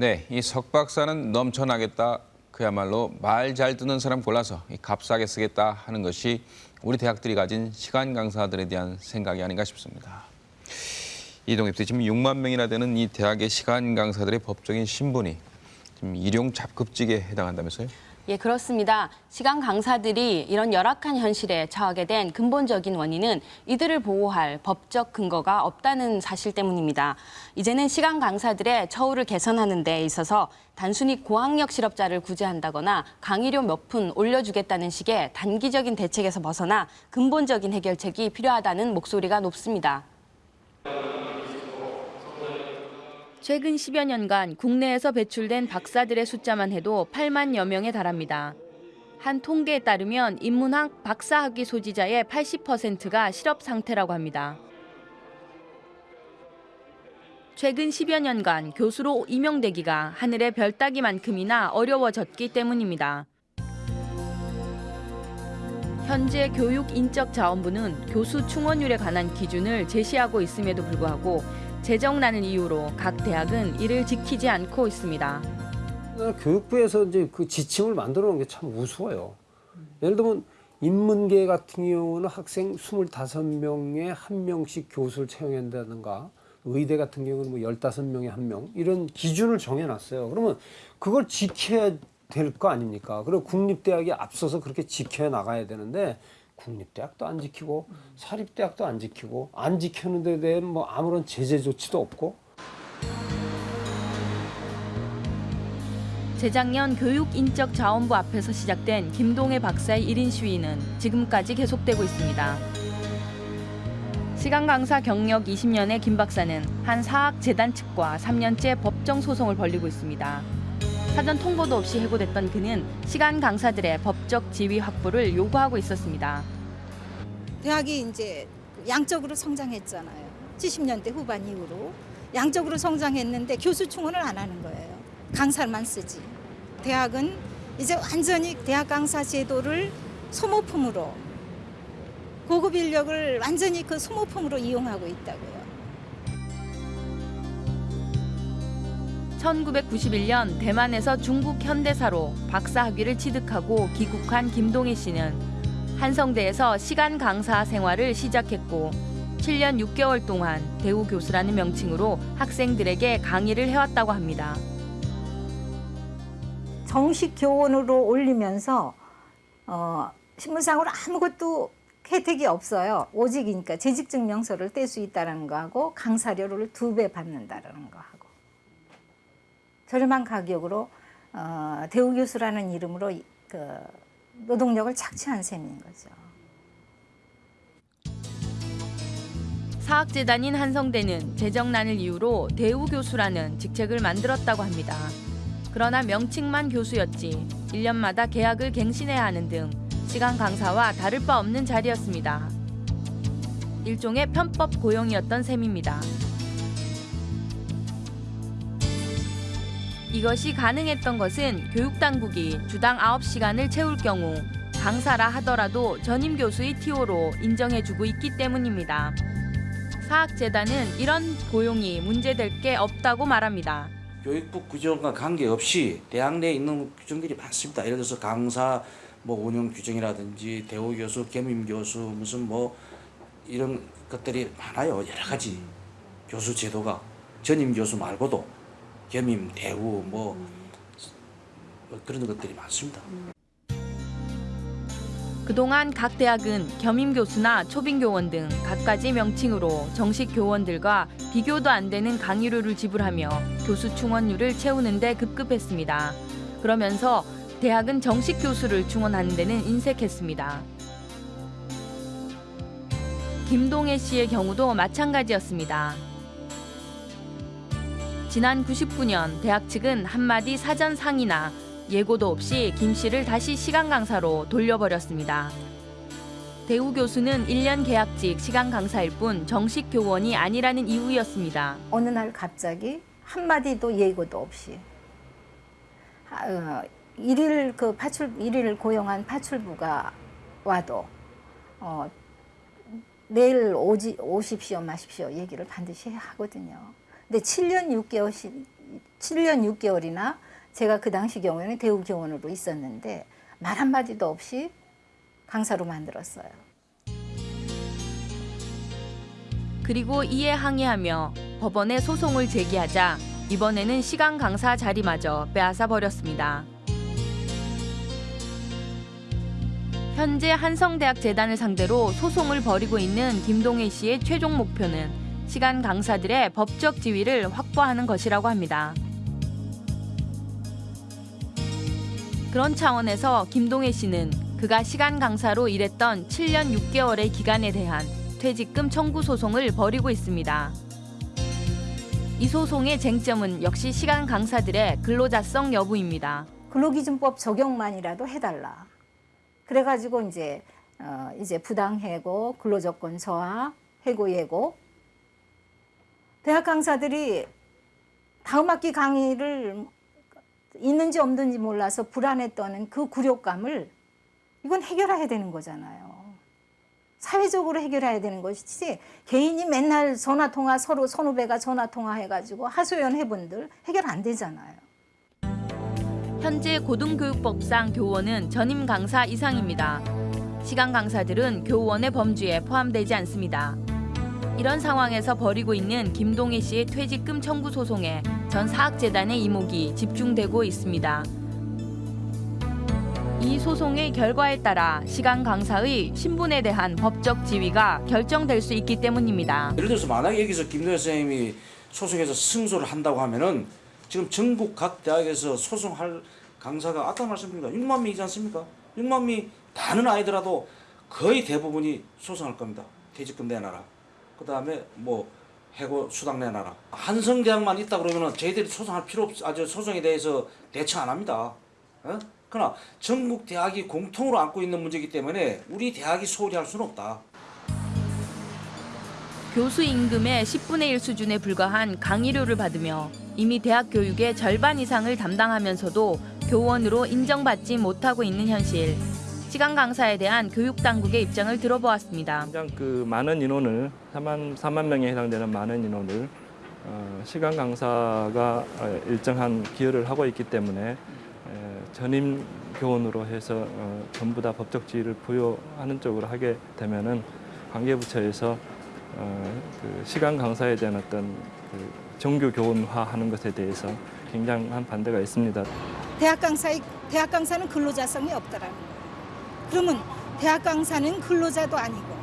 Speaker 1: 네, 이 석 박사는 넘쳐나겠다. 그야말로 말 잘 듣는 사람 골라서 이 값싸게 쓰겠다 하는 것이 우리 대학들이 가진 시간 강사들에 대한 생각이 아닌가 싶습니다. 이동엽 씨, 지금 6만 명이나 되는 이 대학의 시간 강사들의 법적인 신분이 지금 일용 잡급직에 해당한다면서요?
Speaker 2: 예, 그렇습니다. 시간 강사들이 이런 열악한 현실에 처하게 된 근본적인 원인은 이들을 보호할 법적 근거가 없다는 사실 때문입니다. 이제는 시간 강사들의 처우를 개선하는 데 있어서 단순히 고학력 실업자를 구제한다거나 강의료 몇 푼 올려주겠다는 식의 단기적인 대책에서 벗어나 근본적인 해결책이 필요하다는 목소리가 높습니다. 최근 10여 년간 국내에서 배출된 박사들의 숫자만 해도 8만여 명에 달합니다. 한 통계에 따르면 인문학 박사 학위 소지자의 80%가 실업 상태라고 합니다. 최근 10여 년간 교수로 임용되기가 하늘의 별 따기만큼이나 어려워졌기 때문입니다. 현재 교육인적자원부는 교수 충원율에 관한 기준을 제시하고 있음에도 불구하고 재정난을 이유로 각 대학은 이를 지키지 않고 있습니다.
Speaker 22: 교육부에서 이제 그 지침을 만들어 놓은 게 참 우스워요. 예를 들면 인문계 같은 경우는 학생 25명에 한 명씩 교수를 채용한다든가 의대 같은 경우는 뭐 15명에 한 명 이런 기준을 정해 놨어요. 그러면 그걸 지켜야 될 거 아닙니까? 그리고 국립대학이 앞서서 그렇게 지켜 나가야 되는데 국립대학도 안 지키고 사립대학도 안 지키고 안 지키는 데 대해 뭐 아무런 제재 조치도 없고
Speaker 2: 재작년 교육인적자원부 앞에서 시작된 김동애 박사의 1인 시위는 지금까지 계속되고 있습니다. 시간 강사 경력 20년의 김 박사는 한 사학재단 측과 3년째 법정 소송을 벌이고 있습니다. 사전 통보도 없이 해고됐던 그는 시간 강사들의 법적 지위 확보를 요구하고 있었습니다.
Speaker 35: 대학이 이제 양적으로 성장했잖아요. 70년대 후반 이후로 양적으로 성장했는데 교수 충원을 안 하는 거예요. 강사만 쓰지. 대학은 이제 완전히 대학 강사 제도를 소모품으로 고급 인력을 완전히 그 소모품으로 이용하고 있다고요.
Speaker 2: 1991년 대만에서 중국 현대사로 박사 학위를 취득하고 귀국한 김동희 씨는 한성대에서 시간 강사 생활을 시작했고 7년 6개월 동안 대우 교수라는 명칭으로 학생들에게 강의를 해왔다고 합니다.
Speaker 35: 정식 교원으로 올리면서 어, 신분상으로 아무것도 혜택이 없어요. 오직이니까 재직증명서를 뗄 수 있다는 거하고 강사료를 두 배 받는다는 거하고 저렴한 가격으로 어, 대우 교수라는 이름으로 그 노동력을 착취한 셈인 거죠.
Speaker 2: 사학재단인 한성대는 재정난을 이유로 대우 교수라는 직책을 만들었다고 합니다. 그러나 명칭만 교수였지 1년마다 계약을 갱신해야 하는 등 시간 강사와 다를 바 없는 자리였습니다. 일종의 편법 고용이었던 셈입니다. 이것이 가능했던 것은 교육당국이 주당 9시간을 채울 경우 강사라 하더라도 전임 교수의 TO로 인정해주고 있기 때문입니다. 사학재단은 이런 고용이 문제될 게 없다고 말합니다.
Speaker 36: 교육부 규정과 관계없이 대학 내에 있는 규정들이 많습니다. 예를 들어서 강사 뭐 운영 규정이라든지 대우 교수, 겸임 교수 무슨 뭐 이런 것들이 많아요. 여러 가지 교수 제도가 전임 교수 말고도 겸임, 대우 뭐, 뭐 그런 것들이 많습니다.
Speaker 2: 그동안 각 대학은 겸임 교수나 초빙 교원 등 갖가지 명칭으로 정식 교원들과 비교도 안 되는 강의료를 지불하며 교수 충원율을 채우는 데 급급했습니다. 그러면서 대학은 정식 교수를 충원하는 데는 인색했습니다. 김동애 씨의 경우도 마찬가지였습니다. 지난 99년 대학 측은 한마디 사전 상의나 예고도 없이 김 씨를 다시 시간 강사로 돌려버렸습니다. 대우 교수는 1년 계약직 시간 강사일 뿐 정식 교원이 아니라는 이유였습니다.
Speaker 35: 어느 날 갑자기 한마디도 예고도 없이 어, 일일 그 파출 일일 고용한 파출부가 와도 어, 내일 오지 오십시오 마십시오 얘기를 반드시 하거든요. 근데 7년 6개월, 7년 6개월이나 제가 그 당시 경우에는 대우교원으로 있었는데 말 한마디도 없이 강사로 만들었어요.
Speaker 2: 그리고 이에 항의하며 법원에 소송을 제기하자 이번에는 시간 강사 자리마저 빼앗아 버렸습니다. 현재 한성대학재단을 상대로 소송을 벌이고 있는 김동혜 씨의 최종 목표는 시간 강사들의 법적 지위를 확보하는 것이라고 합니다. 그런 차원에서 김동혜 씨는 그가 시간 강사로 일했던 7년 6개월의 기간에 대한 퇴직금 청구 소송을 벌이고 있습니다. 이 소송의 쟁점은 역시 시간 강사들의 근로자성 여부입니다.
Speaker 35: 근로기준법 적용만이라도 해달라. 그래가지고 이제 어, 이제 부당해고, 근로조건 저하, 해고 예고. 대학 강사들이 다음 학기 강의를 있는지 없는지 몰라서 떠는 그 굴욕감을 이건 해결해야 되는 거잖아요. 사회적으로 해결해야 되는 것이지 개인이 맨날 전화 통화 서로 선후배가 전화 통화 해가지고 하소연 해본들 해결 안 되잖아요.
Speaker 2: 현재 고등교육법상 교원은 전임 강사 이상입니다. 시간 강사들은 교원의 범주에 포함되지 않습니다. 이런 상황에서 벌이고 있는 김동혜 씨의 퇴직금 청구 소송에 전 사학재단의 이목이 집중되고 있습니다. 이 소송의 결과에 따라 시간 강사의 신분에 대한 법적 지위가 결정될 수 있기 때문입니다.
Speaker 36: 예를 들어서 만약에 여기서 김도현 선생님이 소송해서 승소를 한다고 하면은 지금 전국 각 대학에서 소송할 강사가 아까 말씀드린 6만 명이지 않습니까? 6만 명이 다는 아니더라도 거의 대부분이 소송할 겁니다. 퇴직금 내놔라. 그 다음에 뭐 해고 수당 내놔라. 한성대학만 있다 그러면은 저희들이 소송할 필요 없, 아주 소송에 대해서 대처 안 합니다. 어? 그러나 전국 대학이 공통으로 안고 있는 문제이기 때문에 우리 대학이 소홀히 할 수는 없다.
Speaker 2: 교수 임금의 10분의 1 수준에 불과한 강의료를 받으며 이미 대학 교육의 절반 이상을 담당하면서도 교원으로 인정받지 못하고 있는 현실. 시간 강사에 대한 교육 당국의 입장을 들어보았습니다.
Speaker 37: 가장 그 많은 인원을 3만 3만 명에 해당되는 많은 인원을 어, 시간 강사가 어, 일정한 기여를 하고 있기 때문에 에, 전임 교원으로 해서 어, 전부 다 법적 지위를 부여하는 쪽으로 하게 되면은 관계부처에서 어, 그 시간 강사에 대한 어떤 그 정규 교원화하는 것에 대해서 굉장한 반대가 있습니다.
Speaker 35: 대학 강사의 대학 강사는 근로자성이 없더라는. 그러면 대학 강사는 근로자도 아니고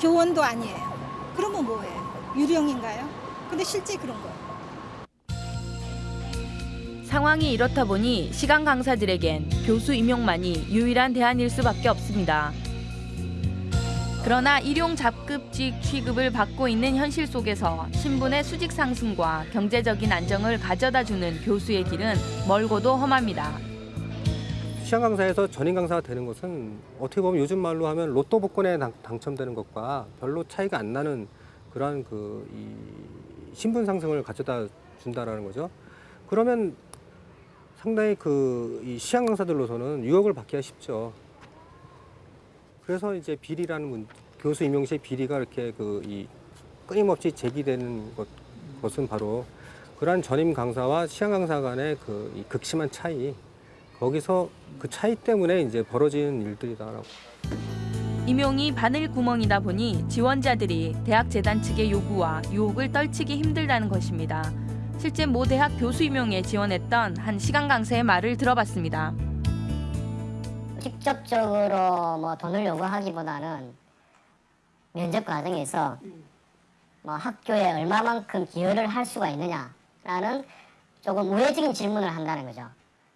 Speaker 35: 교원도 아니에요. 그러면 뭐예요? 유령인가요? 근데 실제 그런 거예요.
Speaker 2: 상황이 이렇다 보니 시간 강사들에겐 교수 임용만이 유일한 대안일 수밖에 없습니다. 그러나 일용 잡급직 취급을 받고 있는 현실 속에서 신분의 수직 상승과 경제적인 안정을 가져다 주는 교수의 길은 멀고도 험합니다.
Speaker 38: 시험 강사에서 전임 강사가 되는 것은 어떻게 보면 요즘 말로 하면 로또 복권에 당, 당첨되는 것과 별로 차이가 안 나는 그러한 그이 신분 상승을 가져다 준다라는 거죠. 그러면 상당히 그이 시험 강사들로서는 유혹을 받기가 쉽죠. 그래서 이제 비리라는 문, 교수 임용 시의 비리가 이렇게 그 이 끊임없이 제기되는 것, 것은 바로 그러한 전임 강사와 시험 강사 간의 그이 극심한 차이 거기서 그 차이 때문에 이제 벌어지는 일들이다라고.
Speaker 2: 임용이 바늘 구멍이다 보니 지원자들이 대학 재단 측의 요구와 유혹을 떨치기 힘들다는 것입니다. 실제 모 대학 교수 임용에 지원했던 한 시간 강사의 말을 들어봤습니다.
Speaker 39: 직접적으로 뭐 돈을 요구하기보다는 면접 과정에서 뭐 학교에 얼마만큼 기여를 할 수가 있느냐라는 조금 우회적인 질문을 한다는 거죠.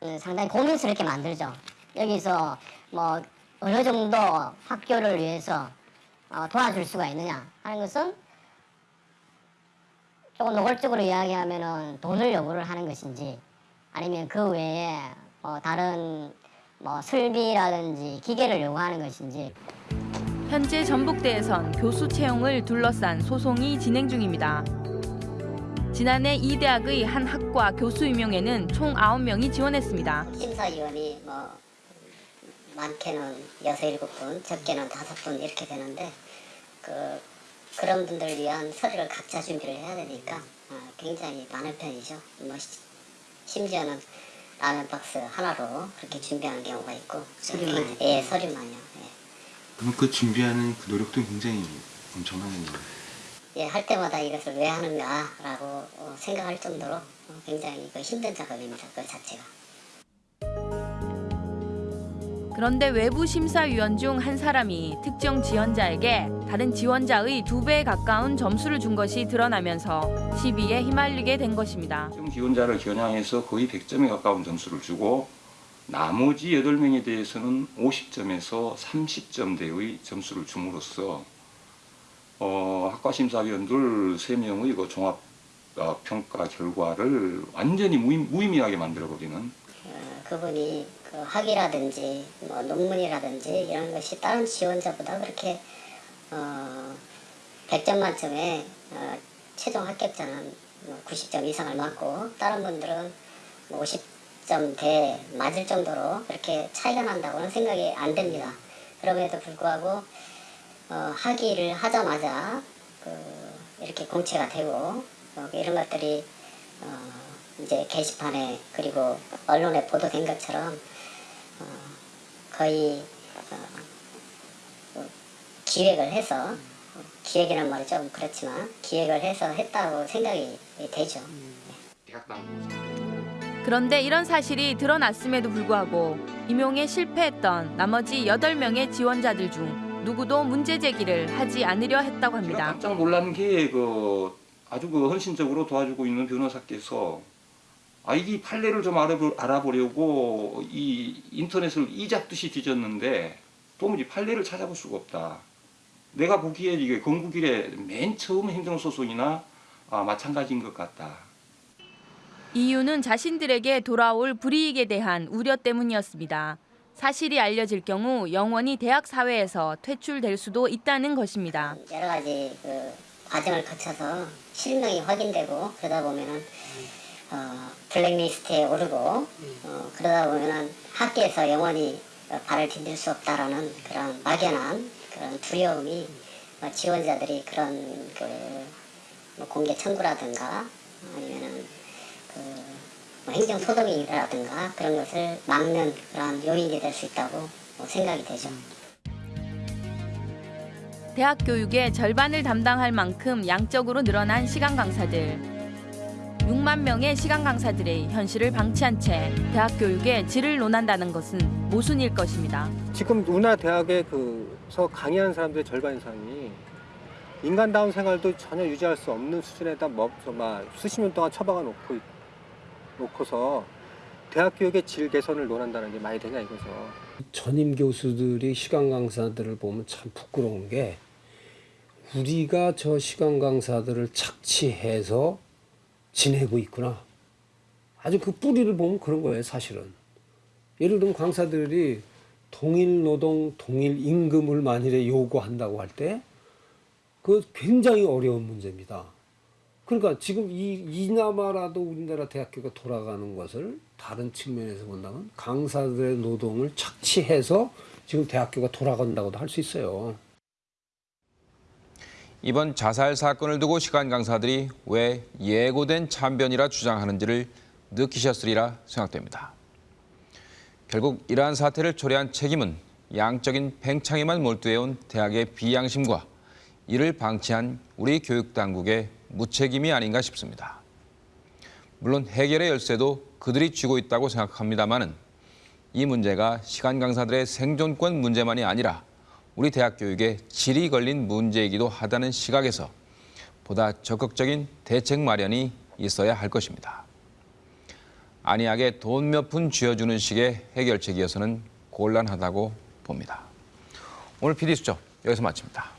Speaker 39: 음, 상당히 고민스럽게 만들죠. 여기서 뭐 어느 정도 학교를 위해서 어, 도와줄 수가 있느냐 하는 것은 조금 노골적으로 이야기하면은 돈을 요구를 하는 것인지 아니면 그 외에 어, 다른 뭐 설비라든지 기계를 요구하는 것인지
Speaker 2: 현재 전북대에선 교수 채용을 둘러싼 소송이 진행 중입니다. 지난해 이 대학의 한 학과 교수 임용에는 총 9명이 지원했습니다.
Speaker 39: 심사위원이 뭐 많게는 여섯 일곱 분, 적게는 다섯 분 이렇게 되는데 그 그런 분들을 위한 서류를 각자 준비를 해야 되니까 어, 굉장히 많은 편이죠. 뭐 시- 심지어는 라면 박스 하나로 그렇게 준비하는 경우가 있고
Speaker 40: 서류만?
Speaker 39: 예, 서류만요. 예.
Speaker 40: 그럼 그 준비하는 그 노력도 굉장히 엄청난 일이네요.
Speaker 39: 예, 할 때마다 이것을 왜 하는가라고 어, 생각할 정도로 어, 굉장히 그 힘든 작업입니다. 그 자체가.
Speaker 2: 그런데 외부 심사위원 중 한 사람이 특정 지원자에게 다른 지원자의 두 배에 가까운 점수를 준 것이 드러나면서 시비에 휘말리게 된 것입니다.
Speaker 41: 특정 지원자를 겨냥해서 거의 100점에 가까운 점수를 주고 나머지 8명에 대해서는 50점에서 30점대의 점수를 줌으로써 어, 학과 심사위원들 3명의 그 종합 어, 평가 결과를 완전히 무의, 무의 미하게 만들어버리는
Speaker 39: 어, 그분이 그 학위라든지 뭐 논문이라든지 이런 것이 다른 지원자보다 그렇게 어, 100점 만점에 어, 최종 합격자는 뭐 90점 이상을 맞고 다른 분들은 뭐 50점 대 맞을 정도로 그렇게 차이가 난다고는 생각이 안 됩니다. 그럼에도 불구하고 어, 학위를 하자마자 그 이렇게 공채가 되고 어, 이런 것들이 어, 이제 게시판에 그리고 언론에 보도된 것처럼 어, 거의 어, 그 기획을 해서 기획이란 말이 좀 그렇지만 기획을 해서 했다고 생각이 되죠.
Speaker 2: 그런데 이런 사실이 드러났음에도 불구하고 임용에 실패했던 나머지 8명의 지원자들 중 누구도 문제 제기를 하지 않으려 했다고 합니다.
Speaker 41: 깜짝 놀란 게 그 아주 그 헌신적으로 도와주고 있는 변호사께서 아 이게 판례를 좀 알아보, 알아보려고 이 인터넷을 이잡듯이 뒤졌는데 도무지 판례를 찾아볼 수가 없다. 내가 보기에 이게 건국일의 맨 처음 행정소송이나 아, 마찬가지인 것 같다.
Speaker 2: 이유는 자신들에게 돌아올 불이익에 대한 우려 때문이었습니다. 사실이 알려질 경우 영원히 대학 사회에서 퇴출될 수도 있다는 것입니다.
Speaker 39: 여러 가지 그 과정을 거쳐서 실명이 확인되고 그러다 보면은 어, 블랙리스트에 오르고 어, 그러다 보면은 학계에서 영원히 어, 발을 디딜 수 없다라는 그런 막연한 그런 두려움이 어, 지원자들이 그런 그뭐 공개 청구라든가 아니면은 그뭐 행정 소동이라든가 그런 것을 막는 그런 요인이 될 수 있다고 뭐 생각이 되죠.
Speaker 2: 대학 교육의 절반을 담당할 만큼 양적으로 늘어난 시간 강사들. 6만 명의 시간 강사들의 현실을 방치한 채 대학 교육의 질을 논한다는 것은 모순일 것입니다.
Speaker 38: 지금 우리나라 대학에 그서 강의하는 사람들의 절반 이상이 인간다운 생활도 전혀 유지할 수 없는 수준에다 뭐, 막 수십 년 동안 처박아 놓고 있- 놓고서 대학 교육의 질 개선을 논한다는 게 말이 되냐 이거죠.
Speaker 22: 전임 교수들이 시간 강사들을 보면 참 부끄러운 게 우리가 저 시간 강사들을 착취해서 지내고 있구나. 아주 그 뿌리를 보면 그런 거예요, 사실은. 예를 들면 강사들이 동일 노동, 동일 임금을 만일에 요구한다고 할 때, 그 굉장히 어려운 문제입니다. 그러니까 지금 이, 이나마라도 우리나라 대학교가 돌아가는 것을 다른 측면에서 본다면 강사들의 노동을 착취해서 지금 대학교가 돌아간다고도 할 수 있어요.
Speaker 1: 이번 자살 사건을 두고 시간 강사들이 왜 예고된 참변이라 주장하는지를 느끼셨으리라 생각됩니다. 결국 이러한 사태를 초래한 책임은 양적인 팽창에만 몰두해온 대학의 비양심과 이를 방치한 우리 교육당국의 무책임이 아닌가 싶습니다. 물론 해결의 열쇠도 그들이 쥐고 있다고 생각합니다마는 이 문제가 시간 강사들의 생존권 문제만이 아니라 우리 대학 교육의 질이 걸린 문제이기도 하다는 시각에서 보다 적극적인 대책 마련이 있어야 할 것입니다. 안이하게 돈 몇 푼 쥐어주는 식의 해결책이어서는 곤란하다고 봅니다. 오늘 PD수첩 여기서 마칩니다.